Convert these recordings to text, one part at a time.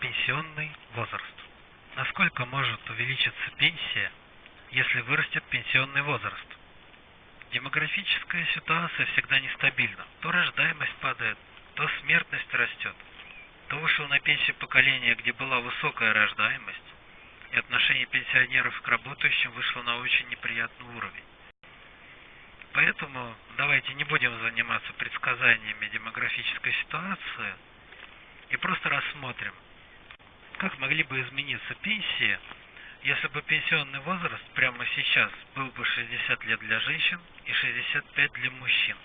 Пенсионный возраст. Насколько может увеличиться пенсия, если вырастет пенсионный возраст? Демографическая ситуация всегда нестабильна. То рождаемость падает, то смертность растет. То вышло на пенсию поколение, где была высокая рождаемость, и отношение пенсионеров к работающим вышло на очень неприятный уровень. Поэтому давайте не будем заниматься предсказаниями демографической ситуации и просто рассмотрим, как могли бы измениться пенсии, если бы пенсионный возраст прямо сейчас был бы 60 лет для женщин и 65 для мужчин?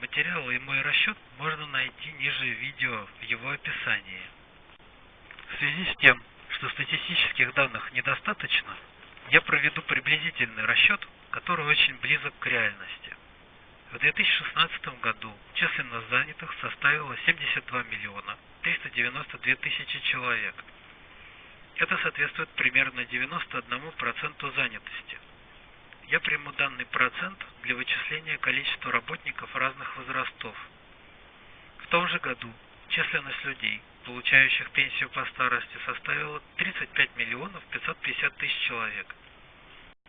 Материалы и мой расчет можно найти ниже видео в его описании. В связи с тем, что статистических данных недостаточно, я проведу приблизительный расчет, который очень близок к реальности. В 2016 году численность занятых составила 72 миллиона 392 тысячи человек. Это соответствует примерно 91% занятости. Я приму данный процент для вычисления количества работников разных возрастов. В том же году численность людей, получающих пенсию по старости, составила 35 миллионов 550 тысяч человек –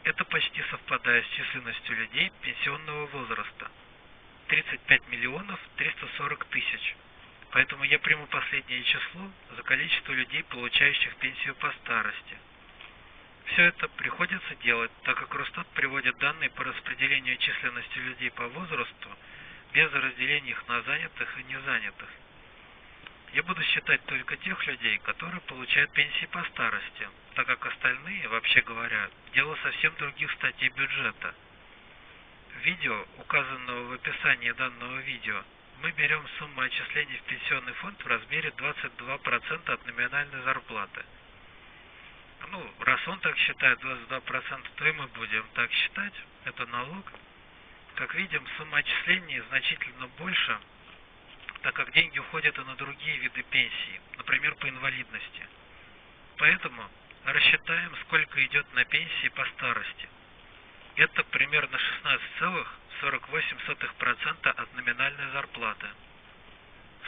это почти совпадает с численностью людей пенсионного возраста – 35 миллионов 340 тысяч. Поэтому я приму последнее число за количество людей, получающих пенсию по старости. Все это приходится делать, так как Росстат приводит данные по распределению численности людей по возрасту без разделения их на занятых и незанятых. Я буду считать только тех людей, которые получают пенсии по старости, так как остальные, вообще говоря, дело совсем других статей бюджета. Видео, указанного в описании данного видео, мы берем сумму отчислений в пенсионный фонд в размере 22% от номинальной зарплаты. Ну, раз он так считает 22%, то и мы будем так считать, это налог. Как видим, сумма отчислений значительно больше, так как деньги уходят и на другие виды пенсии, например, по инвалидности. Поэтому рассчитаем, сколько идет на пенсии по старости. Это примерно 16,48% от номинальной зарплаты.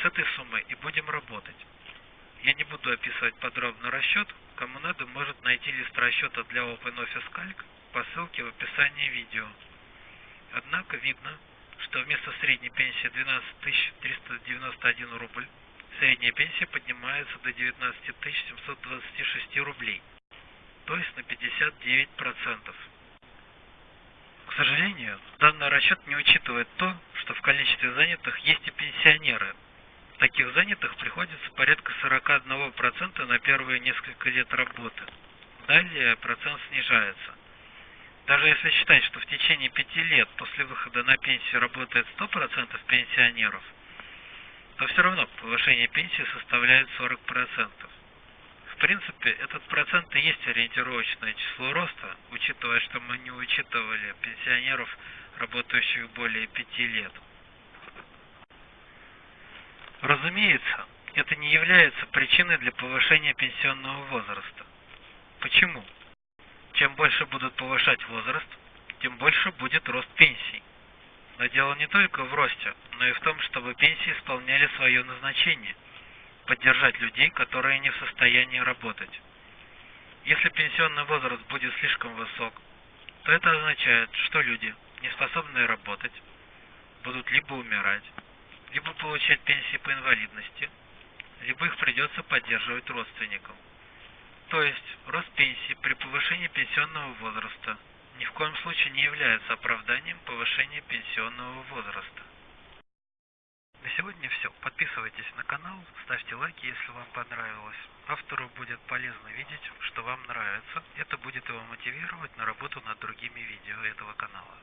С этой суммой и будем работать. Я не буду описывать подробно расчет, кому надо может найти лист расчета для OpenOffice Calc по ссылке в описании видео. Однако видно, что вместо средней пенсии 12 391 рубль, средняя пенсия поднимается до 19 726 рублей, то есть на 59%. К сожалению, данный расчет не учитывает то, что в количестве занятых есть и пенсионеры. Таких занятых приходится порядка 41% на первые несколько лет работы. Далее процент снижается. Даже если считать, что в течение пяти лет после выхода на пенсию работает 100% пенсионеров, то все равно повышение пенсии составляет 40%. Принципе, этот процент и есть ориентировочное число роста, учитывая, что мы не учитывали пенсионеров, работающих более пяти лет. Разумеется, это не является причиной для повышения пенсионного возраста. Почему? Чем больше будут повышать возраст, тем больше будет рост пенсий. Но дело не только в росте, но и в том, чтобы пенсии исполняли свое назначение – поддержать людей, которые не в состоянии работать. Если пенсионный возраст будет слишком высок, то это означает, что люди, не способные работать, будут либо умирать, либо получать пенсии по инвалидности, либо их придется поддерживать родственникам. То есть рост пенсии при повышении пенсионного возраста ни в коем случае не является оправданием повышения пенсионного возраста. Сегодня все. Подписывайтесь на канал, ставьте лайки, если вам понравилось. Автору будет полезно видеть, что вам нравится. Это будет его мотивировать на работу над другими видео этого канала.